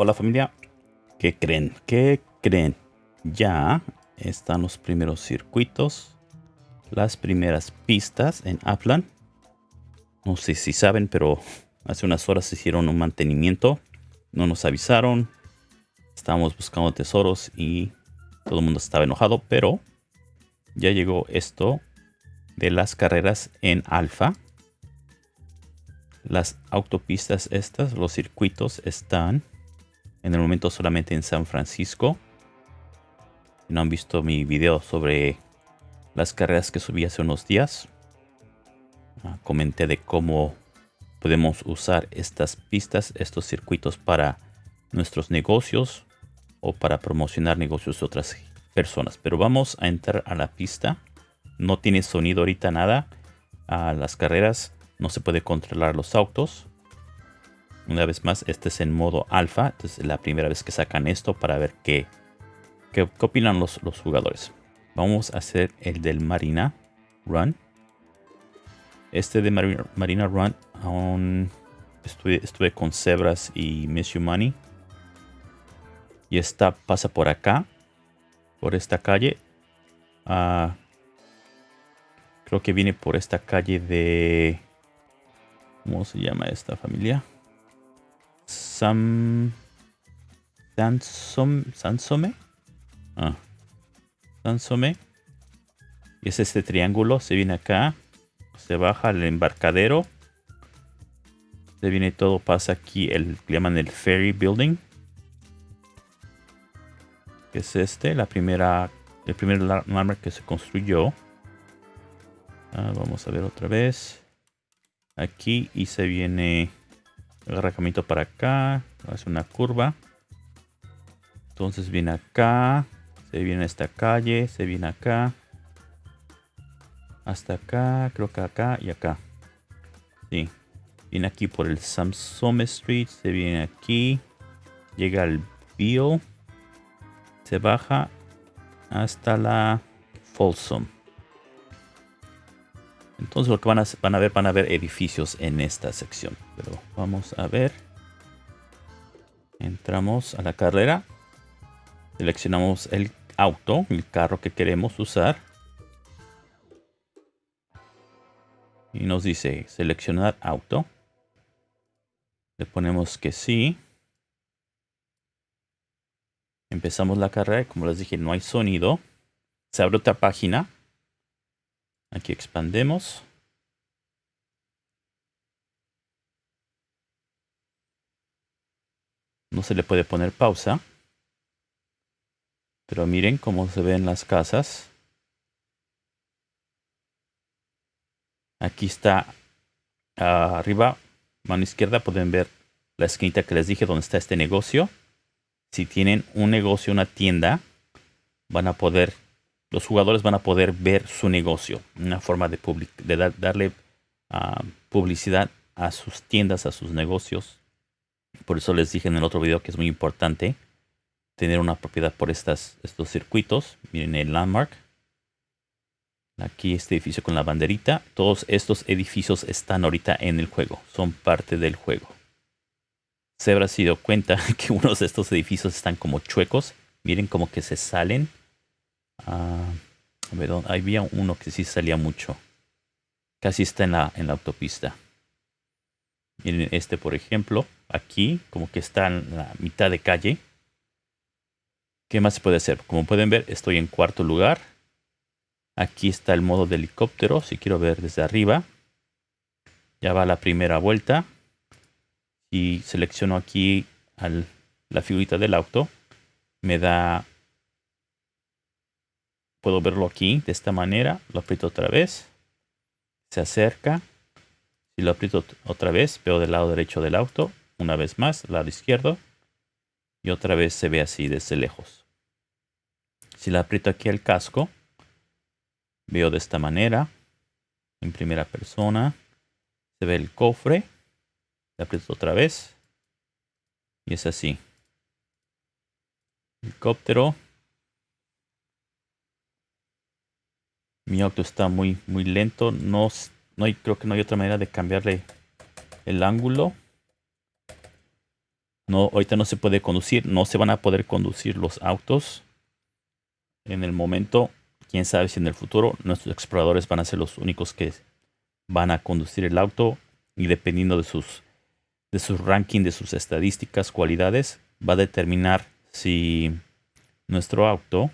Hola familia, ¿qué creen? ¿Qué creen? Ya están los primeros circuitos, las primeras pistas en Upland. No sé si saben, pero hace unas horas hicieron un mantenimiento. No nos avisaron. Estábamos buscando tesoros y todo el mundo estaba enojado, pero ya llegó esto de las carreras en alfa. Las autopistas estas, los circuitos están en el momento solamente en San Francisco. Si no han visto mi video sobre las carreras que subí hace unos días, ah, comenté de cómo podemos usar estas pistas, estos circuitos para nuestros negocios o para promocionar negocios de otras personas. Pero vamos a entrar a la pista. No tiene sonido ahorita nada. A las carreras no se puede controlar los autos. Una vez más, este es en modo alfa. Entonces es la primera vez que sacan esto para ver qué, qué, opinan los, los, jugadores. Vamos a hacer el del Marina Run. Este de Marina, Run aún estuve, estuve con Zebras y Miss Money. Y esta pasa por acá. Por esta calle. Ah, creo que viene por esta calle de... ¿Cómo se llama esta familia? Sam... Sansom, Sansome. Ah. Sansome. Y es este triángulo. Se viene acá. Se baja el embarcadero. Se viene todo. Pasa aquí el que llaman el Ferry Building. Que es este. La primera. El primer landmark que se construyó. Ah, vamos a ver otra vez. Aquí. Y se viene Agarra camino para acá. Hace una curva. Entonces viene acá. Se viene a esta calle. Se viene acá. Hasta acá. Creo que acá y acá. Sí. Viene aquí por el Samsung Street. Se viene aquí. Llega al Bio. Se baja hasta la Folsom. Entonces lo que van a, van a ver, van a ver edificios en esta sección. Pero vamos a ver. Entramos a la carrera. Seleccionamos el auto, el carro que queremos usar. Y nos dice seleccionar auto. Le ponemos que sí. Empezamos la carrera. Como les dije, no hay sonido. Se abre otra página Aquí expandemos. No se le puede poner pausa. Pero miren cómo se ven las casas. Aquí está arriba, mano izquierda, pueden ver la esquinita que les dije donde está este negocio. Si tienen un negocio, una tienda, van a poder los jugadores van a poder ver su negocio. Una forma de, darle ah, publicidad a sus tiendas, a sus negocios. Por eso les dije en el otro video que es muy importante tener una propiedad por estos circuitos. Miren el landmark. Aquí este edificio con la banderita. Todos estos edificios están ahorita en el juego. Son parte del juego. Se habrá sido cuenta que unos de estos edificios están como chuecos. Miren como que se salen a ver, había uno que sí salía mucho. Casi está en la, en la autopista. Miren este, por ejemplo. Aquí, como que está en la mitad de calle. ¿Qué más se puede hacer? Como pueden ver, estoy en cuarto lugar. Aquí está el modo de helicóptero. Si quiero ver desde arriba. Ya va la primera vuelta. Y selecciono aquí la figurita del auto. Me da Puedo verlo aquí de esta manera. Lo aprieto otra vez. Se acerca. Si lo aprieto otra vez, veo del lado derecho del auto. Una vez más, lado izquierdo. Y otra vez se ve así desde lejos. Si lo aprieto aquí al casco, veo de esta manera. En primera persona. Se ve el cofre. Le aprieto otra vez. Y es así. Helicóptero. Mi auto está muy, muy lento. No, no hay, creo que no hay otra manera de cambiarle el ángulo. No, ahorita no se puede conducir, no se van a poder conducir los autos. En el momento, quién sabe si en el futuro nuestros exploradores van a ser los únicos que van a conducir el auto y dependiendo de sus de su ranking, de sus estadísticas, cualidades, va a determinar si nuestro auto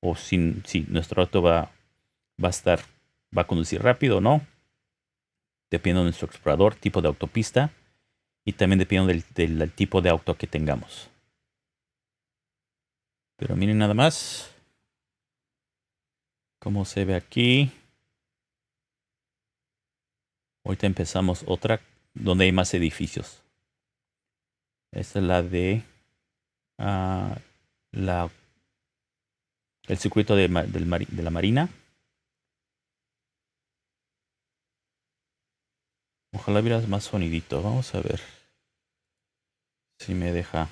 o si, si nuestro auto va, va a estar va a conducir rápido o no, dependiendo de nuestro explorador, tipo de autopista y también dependiendo del, tipo de auto que tengamos. Pero miren nada más cómo se ve aquí. Ahorita empezamos otra donde hay más edificios. Esta es la de uh, la, el circuito de la Marina. Ojalá hubiera más sonidito. Vamos a ver si me deja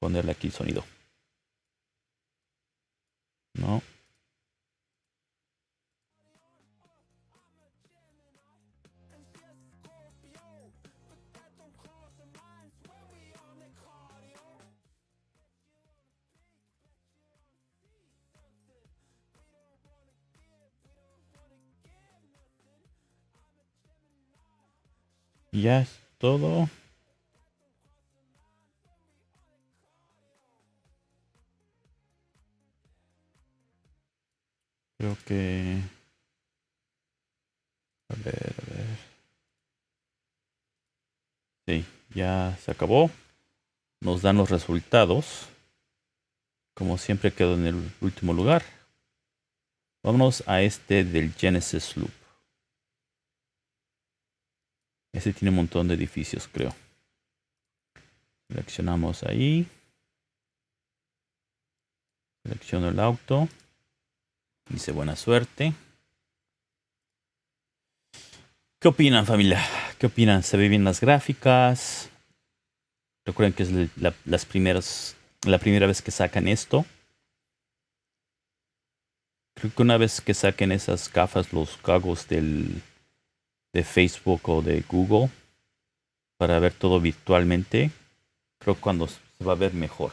ponerle aquí sonido. No. Ya es todo. Creo que... A ver, a ver. Sí, ya se acabó. Nos dan los resultados. Como siempre quedo en el último lugar. Vámonos a este del Genesis Loop. Este tiene un montón de edificios, creo. Seleccionamos ahí. Selecciono el auto. Dice buena suerte. ¿Qué opinan familia? ¿Qué opinan? ¿Se ve bien las gráficas? Recuerden que es la, las primeras, la primera vez que sacan esto. Creo que una vez que saquen esas gafas, los cagos del de Facebook o de Google para ver todo virtualmente, creo cuando se va a ver mejor.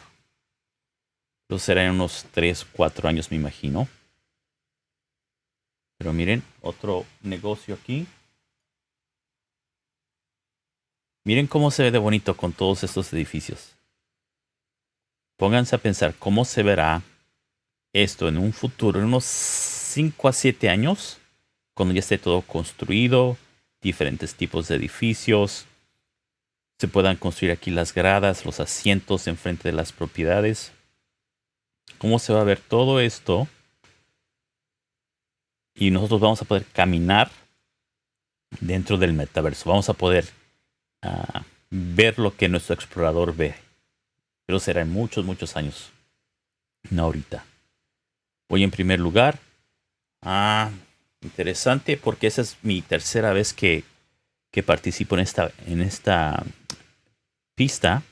Eso será en unos 3, 4 años me imagino. Pero miren, otro negocio aquí. Miren cómo se ve de bonito con todos estos edificios. Pónganse a pensar cómo se verá esto en un futuro, en unos 5 a 7 años, cuando ya esté todo construido, diferentes tipos de edificios. Se puedan construir aquí las gradas, los asientos enfrente de las propiedades. ¿Cómo se va a ver todo esto? Y nosotros vamos a poder caminar dentro del metaverso. Vamos a poder ah, ver lo que nuestro explorador ve. Pero será en muchos, muchos años. No ahorita. Voy en primer lugar. Ah, Interesante porque esa es mi tercera vez que, que participo en esta, en esta pista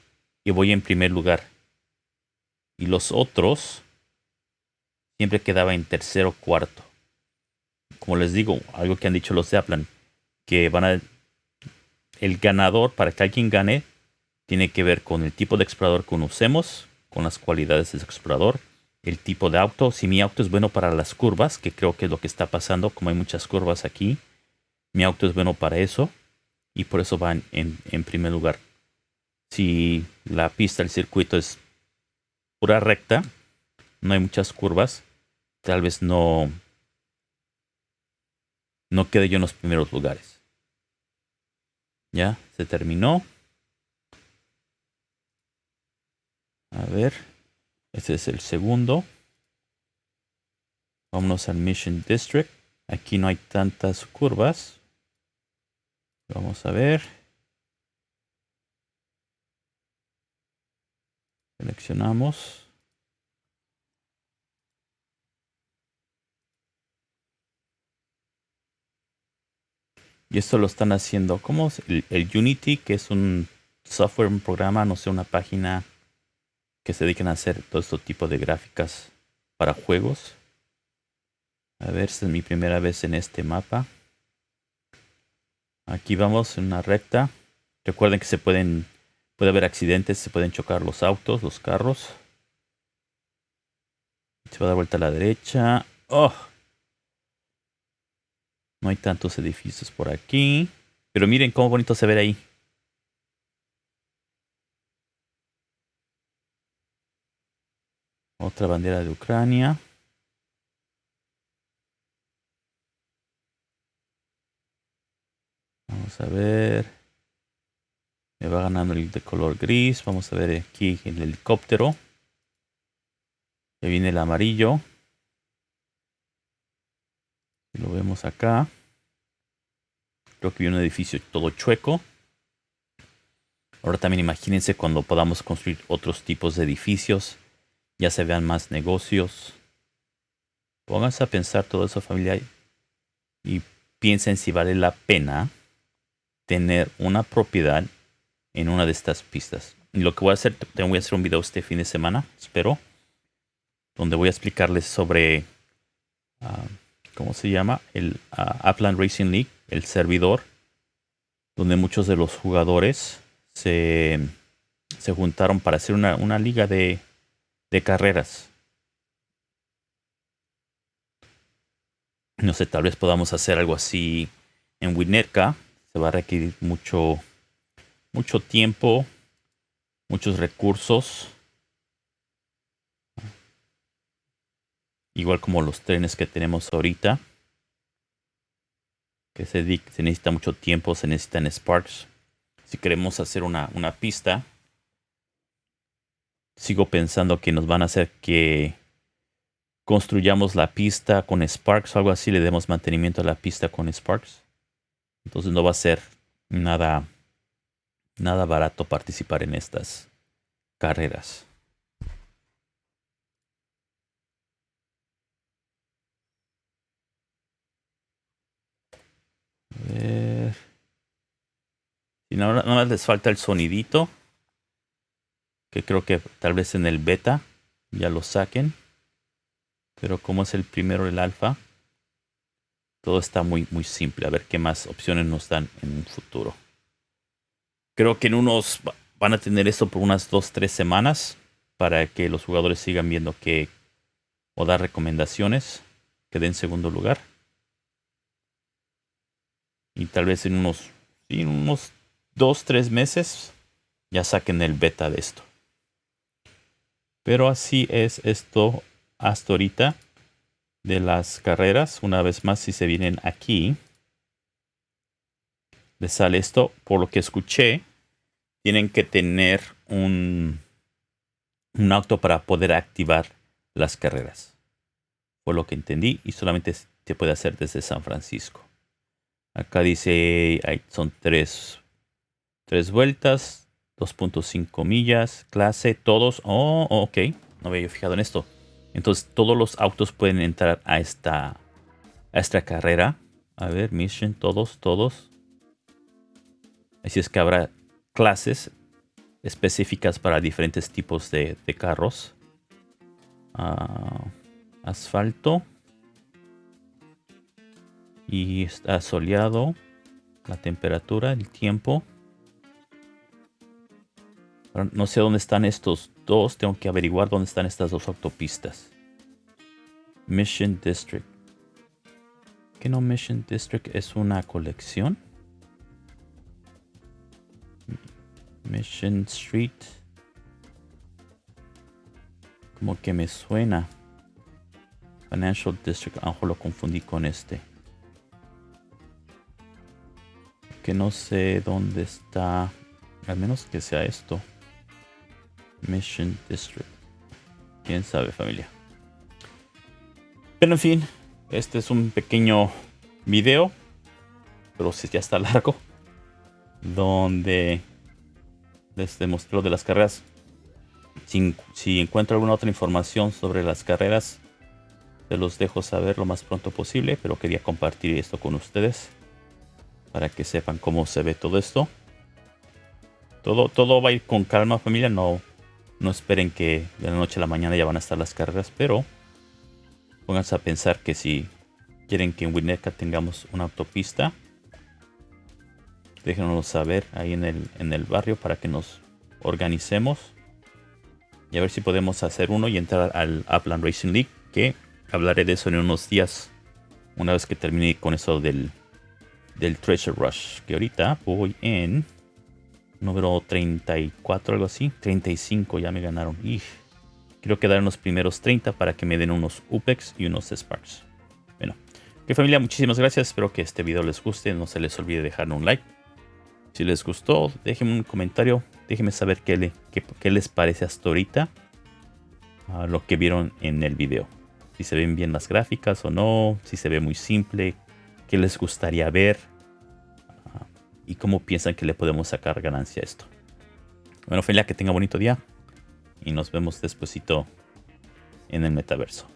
y voy en primer lugar. Y los otros siempre quedaba en tercero o cuarto. Como les digo, algo que han dicho los de Aplan, que van a... El ganador, para que alguien gane, tiene que ver con el tipo de explorador que usemos, con las cualidades del explorador el tipo de auto. Si mi auto es bueno para las curvas, que creo que es lo que está pasando, como hay muchas curvas aquí, mi auto es bueno para eso y por eso van en, en primer lugar. Si la pista, el circuito es pura recta, no hay muchas curvas, tal vez no, no quede yo en los primeros lugares. Ya, se terminó. A ver. Este es el segundo. Vámonos al Mission District. Aquí no hay tantas curvas. Vamos a ver. Seleccionamos. Y esto lo están haciendo como el, el Unity, que es un software, un programa, no sé, una página que se dedican a hacer todo este tipo de gráficas para juegos. A ver, esta es mi primera vez en este mapa. Aquí vamos en una recta. Recuerden que se pueden Puede haber accidentes, se pueden chocar los autos, los carros. Se va a dar vuelta a la derecha. ¡Oh! No hay tantos edificios por aquí. Pero miren cómo bonito se ve ahí. Otra bandera de Ucrania. Vamos a ver. Me va ganando el de color gris. Vamos a ver aquí el helicóptero. Ya viene el amarillo. Lo vemos acá. Creo que viene un edificio todo chueco. Ahora también imagínense cuando podamos construir otros tipos de edificios. Ya se vean más negocios. Pónganse a pensar todo eso familia y piensen si vale la pena tener una propiedad en una de estas pistas. Y lo que voy a hacer, voy a hacer un video este fin de semana, espero, donde voy a explicarles sobre, ah, ¿cómo se llama? El uh, Upland Racing League, el servidor, donde muchos de los jugadores se, se juntaron para hacer una, una liga de, de carreras. No sé, tal vez podamos hacer algo así en Winnetka va a requerir mucho, mucho tiempo, muchos recursos. Igual como los trenes que tenemos ahorita. Que se, se necesita mucho tiempo, se necesitan sparks. Si queremos hacer una, una pista, sigo pensando que nos van a hacer que construyamos la pista con Sparks o algo así, le demos mantenimiento a la pista con Sparks. Entonces no va a ser nada, nada barato participar en estas carreras. A ver. Y nada más les falta el sonidito. Creo que tal vez en el beta ya lo saquen. Pero como es el primero el alfa, todo está muy, muy simple. A ver qué más opciones nos dan en un futuro. Creo que en unos van a tener esto por unas 2-3 semanas para que los jugadores sigan viendo que o dar recomendaciones que den segundo lugar. Y tal vez en unos, en unos 2-3 meses ya saquen el beta de esto. Pero así es esto hasta ahorita de las carreras. Una vez más, si se vienen aquí, les sale esto. Por lo que escuché, tienen que tener un, un auto para poder activar las carreras. Fue lo que entendí y solamente se puede hacer desde San Francisco. Acá dice, son tres, tres vueltas, 2.5 millas, clase, todos. Oh, ok, no había fijado en esto. Entonces todos los autos pueden entrar a esta, a esta carrera. A ver, mission, todos, todos. Así es que habrá clases específicas para diferentes tipos de, carros. Ah, asfalto. Y está soleado. La temperatura, el tiempo. No sé dónde están estos dos, tengo que averiguar dónde están estas dos autopistas. Mission District. ¿Qué no Mission District es una colección? Mission Street. Como que me suena. Financial District. A lo confundí con este. Que no sé dónde está. Al menos que sea esto. Mission District. Quién sabe, familia. Pero en fin, este es un pequeño video, pero si ya está largo, donde les demostró de las carreras. Si, si, encuentro alguna otra información sobre las carreras, se los dejo saber lo más pronto posible, pero quería compartir esto con ustedes para que sepan cómo se ve todo esto. Todo, todo va a ir con calma familia, no no esperen que de la noche a la mañana ya van a estar las carreras, pero pónganse a pensar que si quieren que en Winnetka tengamos una autopista, déjenos saber ahí en el, en el barrio para que nos organicemos y a ver si podemos hacer uno y entrar al Upland Racing League, que hablaré de eso en unos días, una vez que termine con eso del, del Treasure Rush, que ahorita voy en número 34, algo así, 35 ya me ganaron. Quiero quedar en los primeros 30 para que me den unos UPEX y unos Sparks. Bueno, que familia, muchísimas gracias, espero que este video les guste, no se les olvide dejar un like. Si les gustó, déjenme un comentario, déjenme saber qué, le, qué, les parece hasta ahorita a lo que vieron en el video. Si se ven bien las gráficas o no, si se ve muy simple, qué les gustaría ver y cómo piensan que le podemos sacar ganancia a esto. Bueno, familia, que tenga bonito día y nos vemos despuesito en el metaverso.